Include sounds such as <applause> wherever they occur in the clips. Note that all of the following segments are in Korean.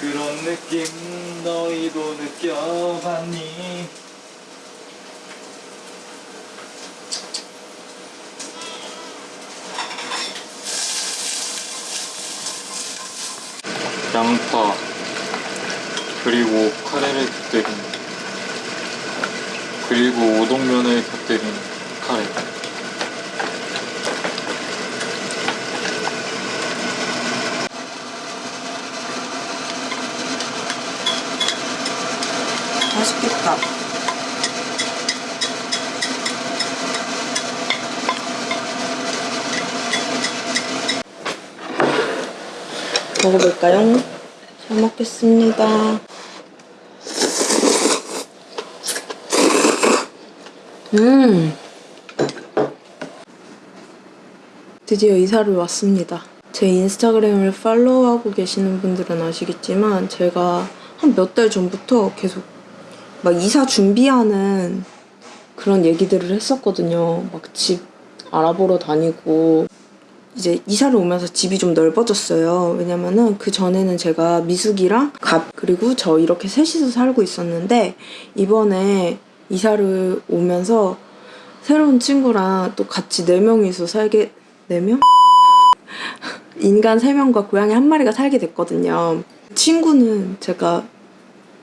그런 느낌 너희도 느껴봤니? 양파 그리고 카레를 곁들인 그리고 우동면을 곁들인 카레 맛있겠다. 먹어볼까요? 잘 먹겠습니다. 음. 드디어 이사를 왔습니다. 제 인스타그램을 팔로우하고 계시는 분들은 아시겠지만 제가 한 몇 달 전부터 계속 막 이사 준비하는 그런 얘기들을 했었거든요. 막 집 알아보러 다니고 이제 이사를 오면서 집이 좀 넓어졌어요. 왜냐면은 그 전에는 제가 미숙이랑 갑 그리고 저 이렇게 셋이서 살고 있었는데 이번에 이사를 오면서 새로운 친구랑 또 같이 네 명이서 살게 네 명? <laughs> 인간 세 명과 고양이 한 마리가 살게 됐거든요. 친구는 제가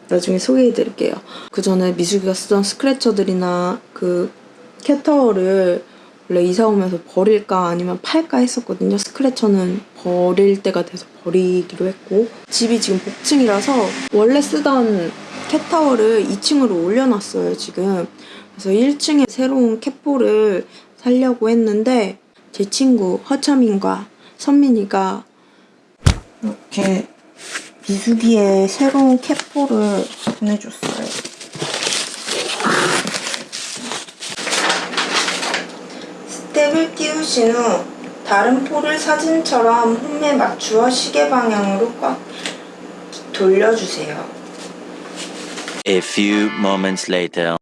나중에 소개해드릴게요. 그 전에 미숙이가 쓰던 스크래처들이나 그 캣타워를 원래 이사 오면서 버릴까 아니면 팔까 했었거든요. 스크래처는 버릴 때가 돼서 버리기로 했고 집이 지금 복층이라서 원래 쓰던 캣타워를 2층으로 올려놨어요 지금. 그래서 1층에 새로운 캣볼을 살려고 했는데 제 친구 허차민과 선민이가 이렇게 미숙이의 새로운 캣볼을 보내줬어요. 띄우신 후 다른 폴을 사진처럼 홈에 맞추어 시계 방향으로 꽉 돌려주세요. A few moments later.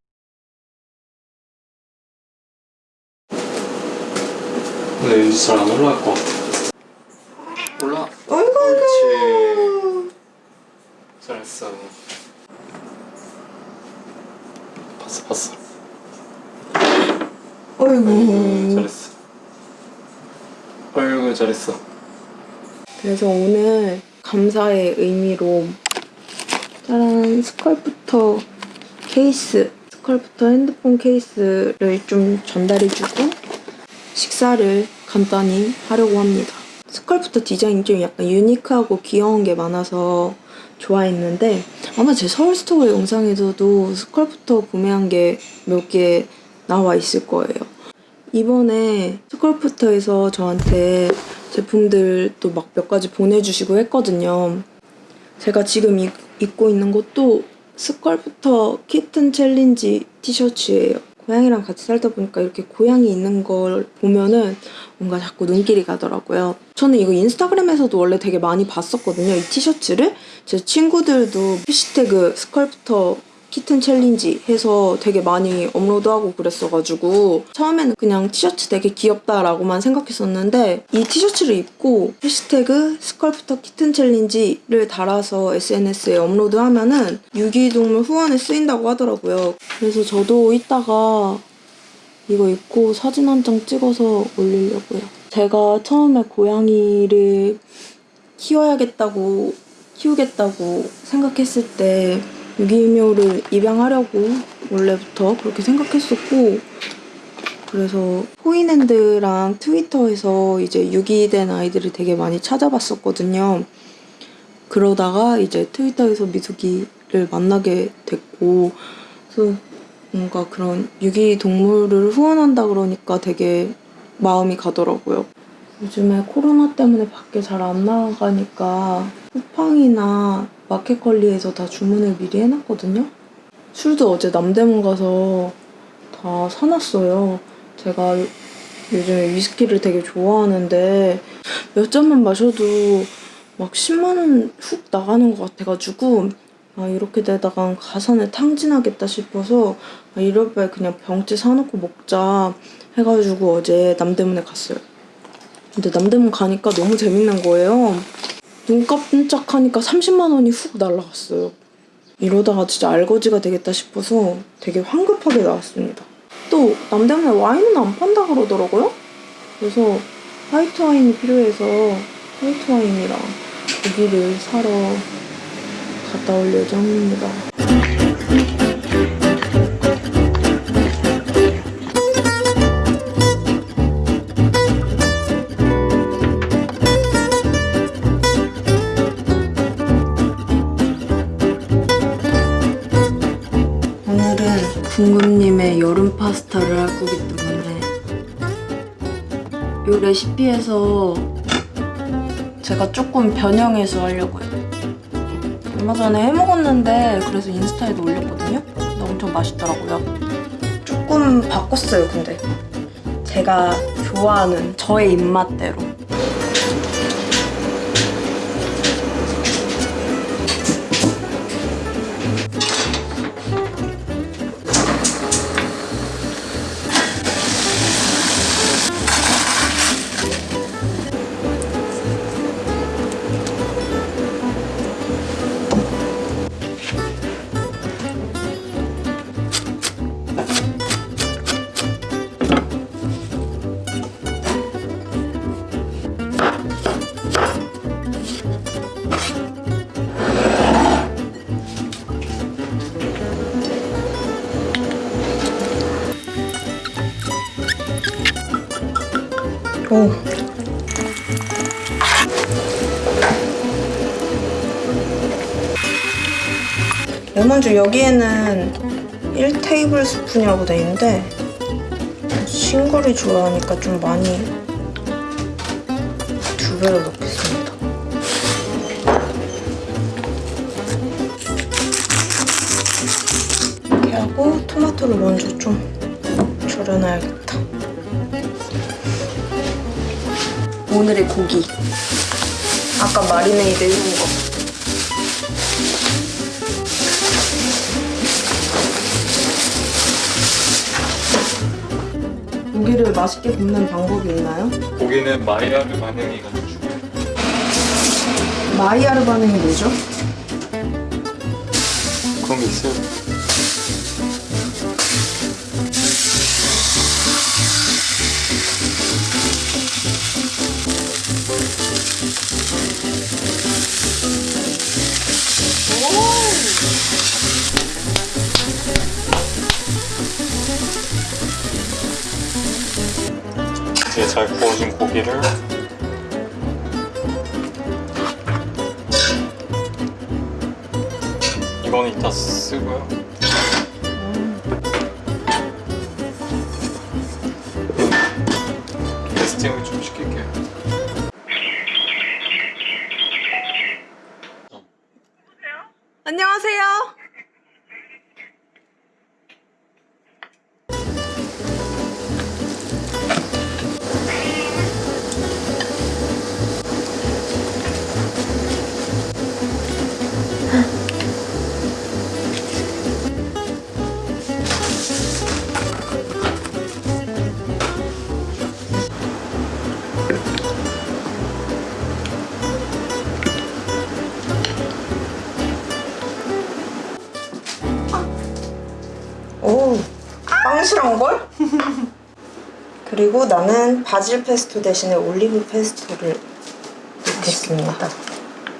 근데 왠지 잘안 올라갈 것 같아. 올라. 어이구 옳지. 잘했어. 봤어 봤어. 어이구 잘했어 어이구 잘했어 그래서 오늘 감사의 의미로 짜란 Sculptor 케이스 Sculptor 핸드폰 케이스를 좀 전달해주고 식사를 간단히 하려고 합니다. Sculptor 디자인이 좀 약간 유니크하고 귀여운 게 많아서 좋아했는데 아마 제 서울 스토어 영상에서도 Sculptor 구매한 게 몇 개 나와 있을 거예요. 이번에 Sculptor에서 저한테 제품들 또 막 몇 가지 보내주시고 했거든요. 제가 지금 입, 입고 있는 것도 Sculptor Kitten Challenge 티셔츠예요. 고양이랑 같이 살다 보니까 이렇게 고양이 있는 걸 보면은 뭔가 자꾸 눈길이 가더라고요. 저는 이거 인스타그램에서도 원래 되게 많이 봤었거든요. 이 티셔츠를. 제 친구들도 해시태그 Sculptor Kitten Challenge 해서 되게 많이 업로드하고 그랬어가지고 처음에는 그냥 티셔츠 되게 귀엽다라고만 생각했었는데 이 티셔츠를 입고 해시태그 Sculptor Kitten Challenge를 달아서 SNS에 업로드하면은 유기동물 후원에 쓰인다고 하더라고요. 그래서 저도 이따가 이거 입고 사진 한 장 찍어서 올리려고요. 제가 처음에 고양이를 키워야겠다고 키우겠다고 생각했을 때 유기묘를 입양하려고 원래부터 그렇게 생각했었고 그래서 포인핸드랑 트위터에서 이제 유기된 아이들을 되게 많이 찾아봤었거든요. 그러다가 이제 트위터에서 미숙이를 만나게 됐고 그래서 뭔가 그런 유기동물을 후원한다 그러니까 되게 마음이 가더라고요. 요즘에 코로나 때문에 밖에 잘 안 나가니까 쿠팡이나 마켓컬리에서 다 주문을 미리 해놨거든요. 술도 어제 남대문 가서 다 사놨어요. 제가 요- 요즘에 위스키를 되게 좋아하는데 몇 잔만 마셔도 막 10만 원 훅 나가는 것 같아가지고 아 이렇게 되다가 가산에 탕진하겠다 싶어서 아, 이럴 바에 그냥 병째 사놓고 먹자 해가지고 어제 남대문에 갔어요. 근데 남대문 가니까 너무 재밌는 거예요. 눈 깜짝하니까 30만 원이 훅 날라갔어요. 이러다가 진짜 알거지가 되겠다 싶어서 되게 황급하게 나왔습니다. 또 남대문에 와인은 안 판다 그러더라고요. 그래서 화이트 와인이 필요해서 화이트 와인이랑 고기를 사러 갔다 올 예정입니다. 여름 파스타를 할 거기 때문에 이 레시피에서 제가 조금 변형해서 하려고요. 얼마 전에 해먹었는데 그래서 인스타에도 올렸거든요. 엄청 맛있더라고요. 조금 바꿨어요, 근데. 제가 좋아하는 저의 입맛대로. 레몬즙 여기에는 1테이블 스푼이라고 돼 있는데 싱거리 좋아하니까 좀 많이 두 배로 넣겠습니다. 이렇게 하고 토마토를 먼저 좀 절여놔야겠다. 오늘의 고기. 아까 마리네이드 해놓은 거. 고기를 맛있게 굽는 방법이 있나요? 고기는 마이야르 반응이 가지고 중요해요. 마이야르 반응이 뭐죠? 그런 게 있어요. 잘 구워진 고기를 이거는 이따 쓰고요. 캐스팅을 좀 그리고 나는 바질 페스토 대신에 올리브 페스토를 넣겠습니다.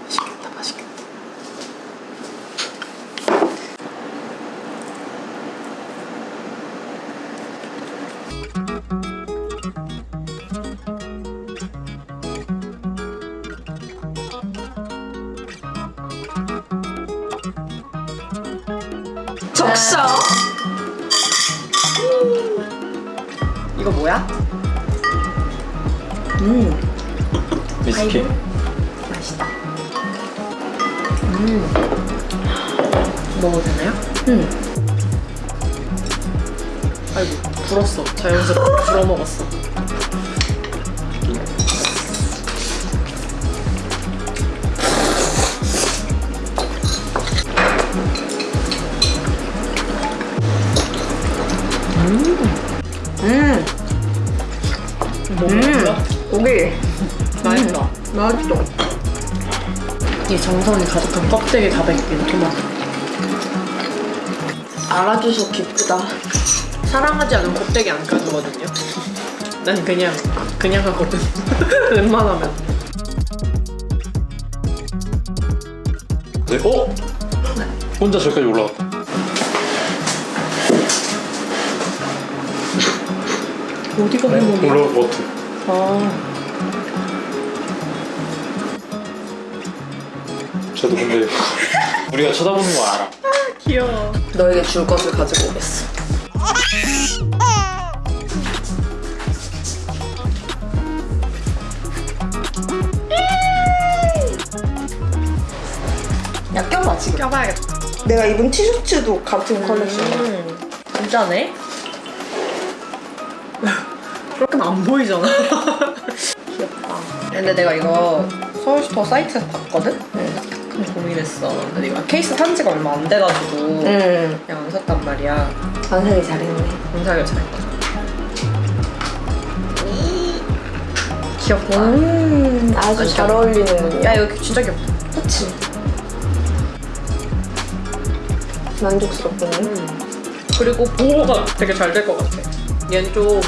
맛있겠다, 맛있겠다. 적셔. 이거 뭐야? 음, 위스키. 맛있다. 먹어도 되나요? 음, 아이고 불었어 자연스럽게 불어 먹었어 이 정성이 가득한 껍데기 다 벗긴 토마토. 알아줘서 기쁘다. 사랑하지 않으면 껍데기 안 까주거든요. <laughs> 난 그냥 그냥 하거든. <laughs> 웬만하면. 네, 어? 혼자 저기까지 올라갔다. 어디가 행복이야? 올라올 것 같아. 아. 저도 근데 우리가 쳐다보는 거 알아. 귀여워. 너에게 줄 것을 가지고 오겠어. 야 껴봐 지금. 껴봐야겠다. 내가 입은 티셔츠도 같은 컬렉션이야. 음, 진짜네? 그렇게는 안 보이잖아. <laughs> 귀엽다. 근데 내가 이거 서울스토어 사이트에서 봤거든? 좀 고민했어. 근데 이거 케이스 산 지가 얼마 안 돼가지고 응. 그냥 안 샀단 말이야. 반사기 잘했네. 공사를 잘했거든. 귀엽다. 음 아주 완전. 잘 어울리는군요. 야 이거 진짜 귀엽다. 그치? 만족스럽군요. 음. 그리고 보호가 되게 잘 될 것 같아. 얘는 좀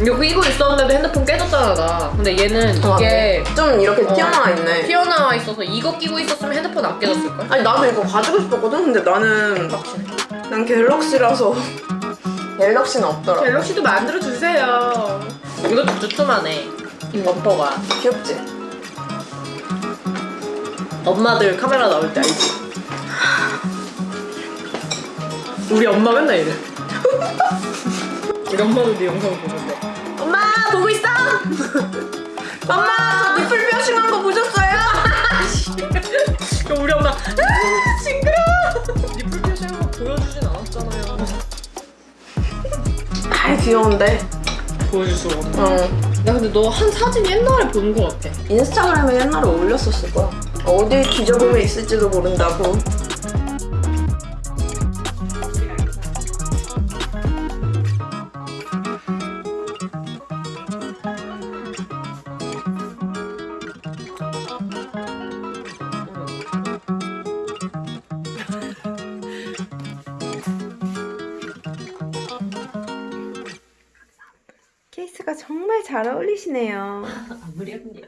이거 끼고 있었는데도 핸드폰 깨졌잖아 나. 근데 얘는 아, 이게 좀 이렇게 어. 튀어나와 있네. 튀어나와 있어서 이거 끼고 있었으면 핸드폰 안 깨졌을걸? 아니 나도 이거 가지고 싶었거든. 근데 나는. 난 갤럭시라서 <laughs> 갤럭시는 없더라. 갤럭시도 만들어 주세요. 이것도 두툼하네. 이 범퍼가. 귀엽지? 엄마들 카메라 나올 때 알지? 우리 엄마 맨날 이래. <laughs> 우리 엄마도 네 영상. 엄마 보고 있어. <laughs> 엄마 저 니플 뼈싱한 거 보셨어요? 우리 엄마 아 징그러. 니플 표시한 거 보여주진 않았잖아요. 아 귀여운데. 보여줄 수가 없네. 어. 야 근데 너 한 사진 옛날에 본 거 같아. 인스타그램에 옛날에 올렸었을 거야. 어디 뒤져보면 있을지도 모른다고. 정말 잘 어울리시네요. <laughs> 아무렴요.